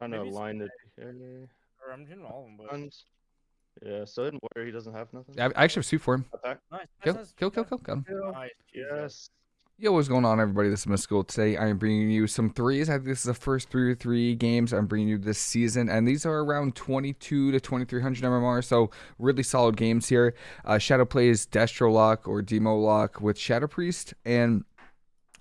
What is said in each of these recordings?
Trying to Maybe it's- align it. Or I'm hitting all of them, but Guns. Yeah, so in warrior he doesn't have nothing. I, I actually have soup for him. Attack. nice. Kill, nice, nice. kill, kill, kill, got him. Nice. Yes. Yo, what's going on, everybody? This is Mystical. Today, I am bringing you some threes. I think this is the first three or three games I'm bringing you this season, and these are around 22 to 2300 MMR, so really solid games here. Uh, Shadow plays Destro Lock or Demo Lock with Shadow Priest, and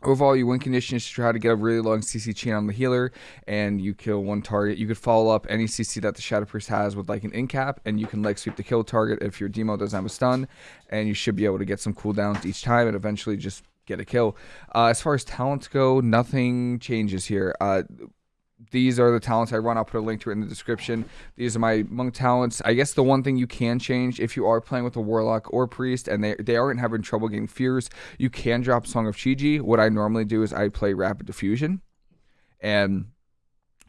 Overall, your win condition is to try to get a really long CC chain on the healer, and you kill one target. You could follow up any CC that the Shadow Priest has with like an incap, and you can leg sweep the kill target if your demo doesn't have a stun, and you should be able to get some cooldowns each time, and eventually just get a kill. Uh, as far as talents go, nothing changes here. Uh, these are the talents I run. I'll put a link to it in the description. These are my monk talents. I guess the one thing you can change if you are playing with a warlock or priest and they, they aren't having trouble getting fears, you can drop Song of Chiji. What I normally do is I play Rapid Diffusion. And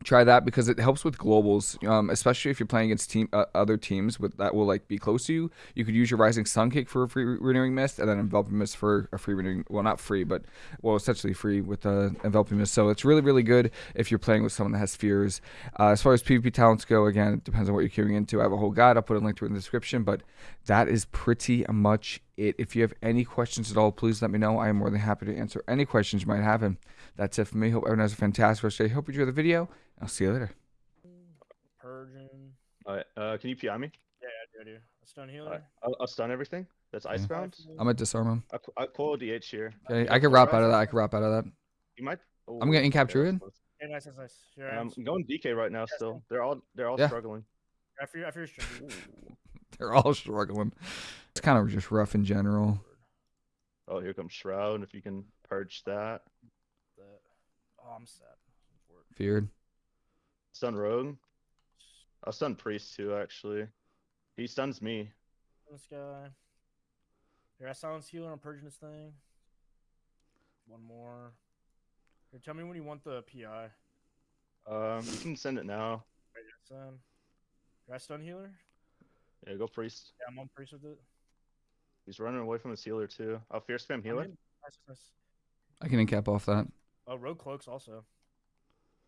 try that because it helps with globals um, especially if you're playing against team uh, other teams with that will like be close to you. You could use your rising sun kick for a free renewing mist and then enveloping mist for a free renewing well not free but well essentially free with uh, enveloping mist so it's really really good if you're playing with someone that has fears. Uh, as far as pvp talents go again it depends on what you're queuing into. I have a whole guide. I'll put a link to it in the description but that is pretty much it if you have any questions at all please let me know i am more than happy to answer any questions you might have and that's it for me hope everyone has a fantastic rest of the day hope you enjoy the video I'll see you later. Purging. Alright, uh, can you PI me? Yeah, I do. I do. A stone healer. Alright, I'll, I'll stun everything. That's Yeah. icebound. I'm gonna disarm him. I, I coil DH here. Okay, I can wrap out of that. I can wrap out of that. You might. Oh, I'm getting okay, captured. that's close. Nice, nice, nice. Here, Um, I'm I'm going DK right now. Still, they're all they're all Yeah. struggling. after you, after your stream. They're all struggling. It's kind of just rough in general. Oh, here comes Shroud. If you can purge that, That. Oh, I'm sad. For it. Feared. stun Rogue. I'll stun Priest too. Actually, he stuns me. This guy. Here, I silence healer. I'm purging this thing. One more. Here, tell me when you want the PI. Um, you can send it now. Right, yes, um, Here, I stun healer. Yeah, go Priest. Yeah, I'm on priest with it. He's running away from his healer too. I'll fear spam I'm healer. Nice, nice. I can cap off that. Oh, rogue cloaks also.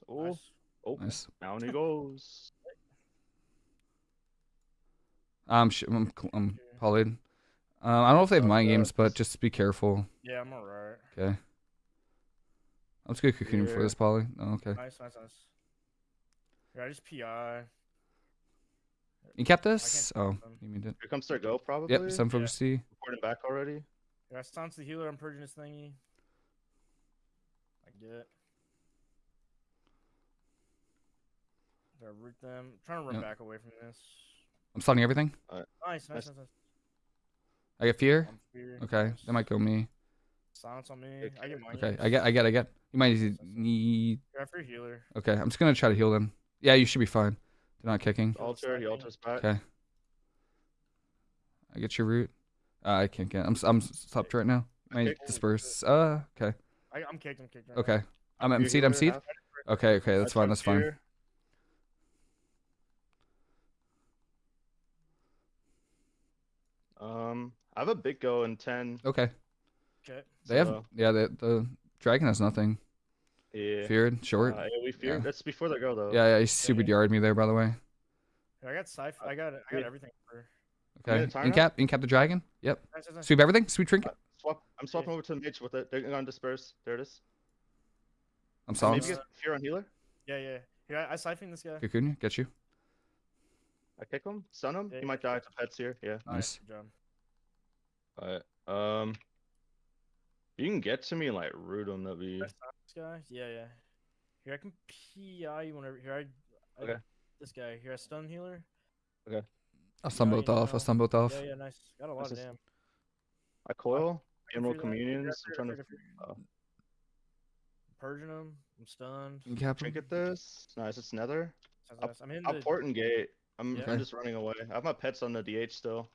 Oh, Nice. oh, Nice. down he goes. I'm sh- I'm, I'm polyed. Um, I don't know if they have Oh, mind uh, games, but just be careful. Yeah, I'm alright. Okay. I'm just gonna cocoon for this poly. Oh, okay. Nice, nice, nice. Here, I just PI. Incap this? Oh, you mean it? Here comes their go probably. Yep. Some focus C. Reporting back already. Here, I silence the healer. I'm purging this thingy. I get. Did I root them? I'm trying to run Yep. back away from this. I'm stunning everything. Nice, nice, Nice. nice, nice. I get fear. I'm. Okay, nice. that might go me. Silence on me. I get mine. Okay, I get, I get, I get. You might need. need- Here, for healer. Okay, I'm just gonna try to heal them. Yeah, you should be fine. They're not kicking. Alter. He alters back. Okay. I get your root. Uh, I can't get. I'm s- I'm stopped right now. Might Okay. disperse. Uh, okay, I, I'm kicked. I'm kicked. Right okay. I'm Fear MC'd. I'm healer, seed. Okay, okay, that's fine. That's fine. Um, I have a big go in ten. Okay, Okay. they have. So- Yeah, the the dragon has nothing. Yeah. Feared, short. Uh, yeah, we feared. Yeah. That's before they go though. Yeah, yeah. He super yard me there, by the way. I got scythe. I got. I got everything for. Okay. gonna time Incap, incap the dragon. Yep. Nice, nice, nice. Sweep everything. Sweep trinket. Swap. I'm swapping over to the mage with it. They're gonna disperse. There it is. I'm Uh, solid. Maybe get fear on healer. Yeah, yeah. Here, I, I siphon this guy. Cocoon you. Get you. I kick him. Stun him. Yeah, He might die to pets here. Yeah. Nice. Good job. Alright. Um. You can get to me and like root him. That'd be. Can I stop This guy. Yeah, yeah. Here, I can PI you whenever. Here, I. I Okay. This guy. Here, I stun healer. Okay. I'll stun both you off. I'll know. stun both off. Yeah, yeah, nice. Got a lot This of is- damn. I coil. I can Emerald free communions. I I'm trying I to free- I oh. free- Purging him. I'm stunned. Incap him. trinket this. Nice. It's nether. I'll- nice. I'm in I'll the. port and gate. I'm, Yeah. I'm just running away. I have my pets on the DH still.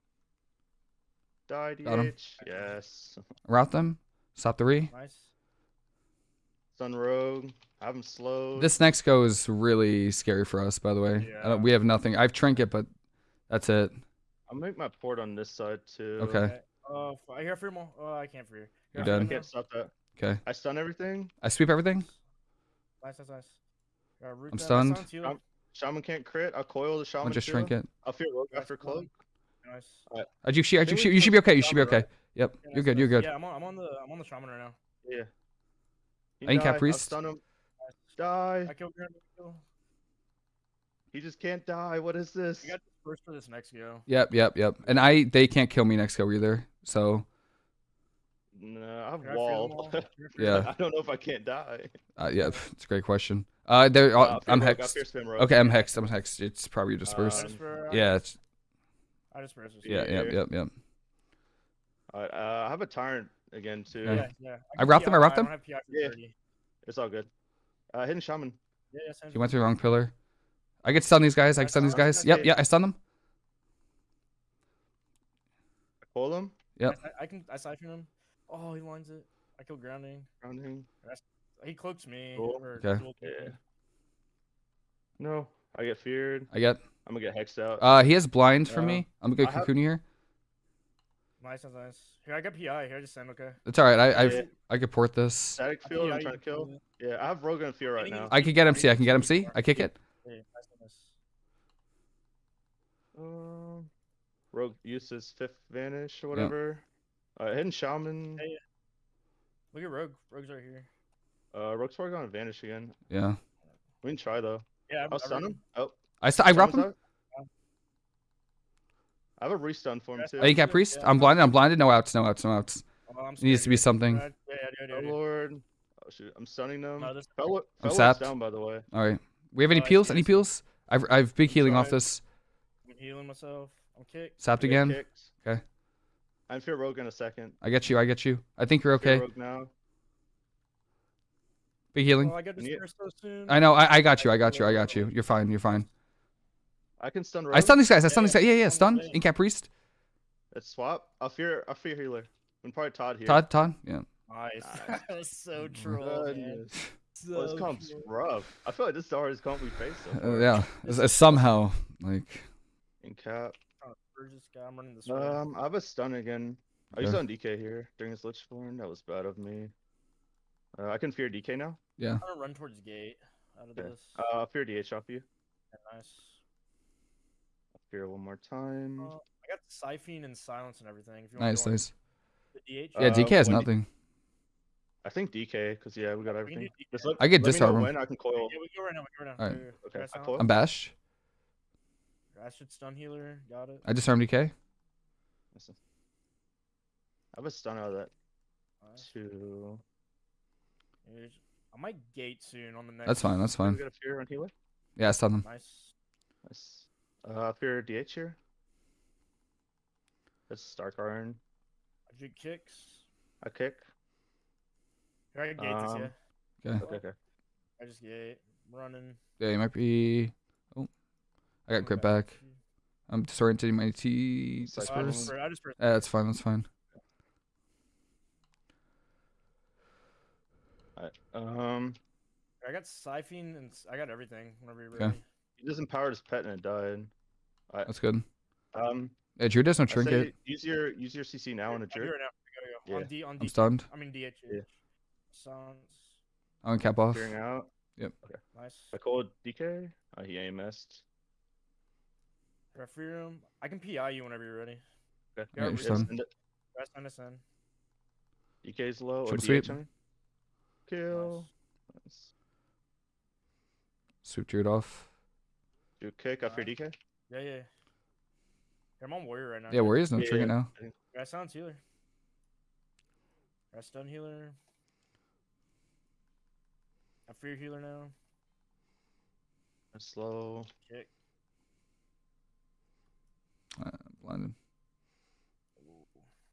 Die Got 'em. DH. Yes. Route them. Stop the re. Nice. Sun Rogue. Have him slow. This next go is really scary for us, by the way. Yeah. don't, we have nothing. I've trinket, but that's it. I'll make my port on this side too. Okay. Oh, f- I hear free more. Oh, I can't free. You're Here, I I can't stop that. Okay. I stun everything. I sweep everything. Nice, nice, nice. Yeah, root I'm stunned. I'm- Shaman can't crit. I'll coil the shaman I'll just too. shrink it. I'll fear rogue That's after cloak. Nice. Uh, you should, Think you we should, you should be okay. You should be okay. right? Yep, Yeah, you're nice, good. You're good. Yeah, I'm on. I'm on the. I'm on the shaman right now. Yeah. He I think Cat died. I'll stun him. Nice. Die. I killed Grand He just can't die. What is this? I got this first for this next go. Yep, yep, yep. And I, they can't kill me next go either. So No, I have Can I free them wall. all? Can I free Yeah. I don't know if I can't die. uh, yeah, it's a great question. Uh, there, Uh, uh, I'm rogue, hexed. fear spam rogue. Okay, I'm hexed. I'm hexed. It's probably dispersed. I just for- I yeah, it's I just for this. yeah, Yeah. yep, yep, yep. Alright, uh, I have a tyrant again too. Yeah. Yeah, yeah. I can wrapped them, I wrapped don't them? have PI for Yeah. It's all good. Uh, hidden shaman. Yeah, yeah. He went through the wrong pillar. I get stun these guys. I I can stun these saw- I was guys. gonna Yep, yeah, I stun them. I coil him. Yep. I, I can. I siphon him. Oh, he lines it. I kill grounding. Grounding. He cloaks me. Cool. Okay. Yeah. No, I get feared. I get. I'm gonna get hexed out. Uh, he has blinds for Uh, me. I'm gonna I get have- here. Nice, nice, nice. Here, I got PI. Here, I just send. Okay. It's all right. I, Yeah. I've, I could port this. Static I field. I'm trying to kill. Yeah, I have rogue and fear right now. I can get MC. I can get MC. I kick it. Yeah, nice, nice. Um, rogue uses fifth vanish or whatever. Uh, hidden shaman. Hey, Look at Rogue. Rogue's right here. Uh, rogue's probably gonna vanish again. Yeah. We can try though. Yeah, I- I'll stun him. Oh, I, st- I wrap him. out. I have a restun for him too. Oh, you got priest. Yeah. I'm blinded. I'm blinded. No outs. No outs. No outs. Oh, I'm It needs to be something. Yeah, yeah, yeah, Oh yeah, yeah. lord. Oh shoot, I'm stunning them. No, this. Fellow, I'm sapped. down by the way. All right. We have any peels? Any peels? I've I've big healing off this. I'm healing myself. I'm kicked. Sapped I get again. kicked. Okay. I'm fear rogue in a second. I get you. I get you. I think you're Fear okay. rogue now. Big healing. Oh, I got Yeah. dispersed so soon. I know. I, I got you. I got you. I got you. You're fine. You're fine. I can stun rogue. I stun these guys. I Yeah, stun these yeah. guys. Yeah, yeah. I'm Stun. saying. Incap priest. Let's swap. I'll fear. I'll fear healer. I'm probably Todd here. Todd. Todd. Yeah. Nice. Nice. that was so troll, man. So Well, this comp's troll. rough. I feel like this is the hardest comp we faced so Uh, yeah. It's- it's somehow like. In cap. Trying to purge this guy. I'm running this way. Um, I have a stun again. I used Okay. it on DK here during his Lichborn. That was bad of me. Uh, I can fear DK now. Yeah. I'm gonna run towards gate out of Okay. this. Uh, I'll fear DH off you. Yeah, nice. I'll fear one more time. Uh, I got siphon and silence and everything. If you want Nice. to Nice. The DH. Yeah. Uh, DK has nothing. I think DK, because yeah, we got we can do everything. DK. Just let, I could let me know disarm him. when I can coil. Yeah, we go right now. We go right now. Alright. Go, go, go. Okay, I I silence? coil. I'm bashed. I stun healer. Got it. I disarmed DK. Listen. I have a stun out of that Nice. too. Here's- I might gate soon on the next. That's fine. That's Can we fine. get a fear on healer? Yeah. I stun them. Nice. Nice. Uh, fear DH here. it's Stark Iron. I do kicks. I kick. Here I got gate this Um, yeah. Okay. Okay, okay. I just gate. I'm running. Yeah. You might be. Oh. I got grip back. back. I'm disorienting my T It's like Oh, I just, Disperse. per- I just Yeah, that's fine. That's fine. Alright. Um, I got siphon and s- I got everything whenever you're Okay. ready. he just empowered his pet and it died. That's good. Um, Yeah. Drew does no trinket. use your use your CC now on a I do jerk. right now. Go, go, go. Yeah. On D, on I'm D. stunned. I mean DH. Yeah. Silence. I'm gonna cap off. Fearing out. Nice. I called DK. Uh, he AMS'd. If I fear him, I can PI you whenever you're ready. Okay. Yeah, you're we- stunned. Send it. Rest on this end. DK's low. Or Triple DH, sweep. I mean. Kill. Nice. Nice. Swoop Druid off. Do a kick after Nice. DK. Yeah, yeah. Yeah, I'm on warrior right now. Yeah. Warriors no Yeah, trinket yeah. now. I silence healer. I stun healer. I fear healer now. I Slow. Kick. Uh, blinded.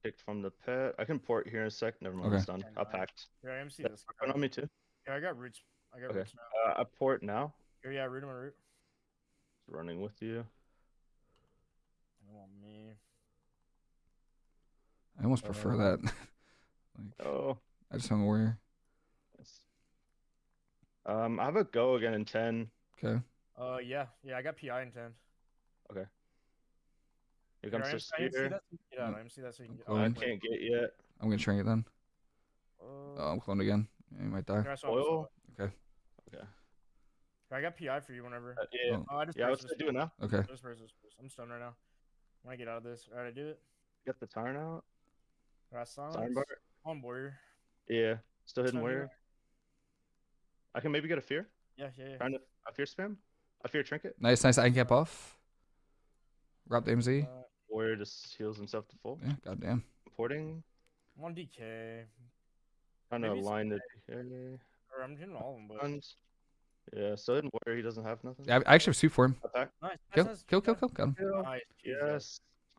Kicked from the pet. I can port here in a sec. Never mind. Okay. It's done. I packed. Here I MC Yeah, this. Run on me too. Yeah, I got roots. I got Okay. roots now. Uh, I port now. Here, yeah, root him a root. Running with you. Come on, me. I almost prefer Uh, that. like, Oh. I just hung a warrior. Yes. Um, I have a go again in ten. Okay. Uh, yeah, yeah, I got PI in ten. Okay. Here, comes I the MC, I MC spear. that so you can get out. I MC that so you can get I'm I going. out. can't get yet. I'm gonna shrink it then. Uh, Oh, I'm cloned again. Yeah, you might die. here, I saw it, I saw Oil. Okay. Okay. I got PI for you whenever. Uh, yeah, Oh. Oh, I just yeah. I was pressed gonna now. Okay. Just press this, press. I'm stunned right now. When I get out of this, alright, I do it. Get the turn out. Alright, silence. Siren bar. On warrior. Yeah, still hidden Stun warrior. I can maybe get a fear. Yeah, yeah, yeah. Trying to a fear spam. A fear trinket. Nice, nice. I can get buff. Rob the MZ. Uh, Warrior just heals himself to full. Yeah, goddamn. Porting. one DK. Trying to Maybe it's align the Or I'm doing all of them, but Guns. Yeah, still hidden warrior. He doesn't have nothing. Yeah, I I actually have suit for him. Attack. nice. Kill, nice, nice. kill, kill, Yeah. kill. Got him. Nice. Yes.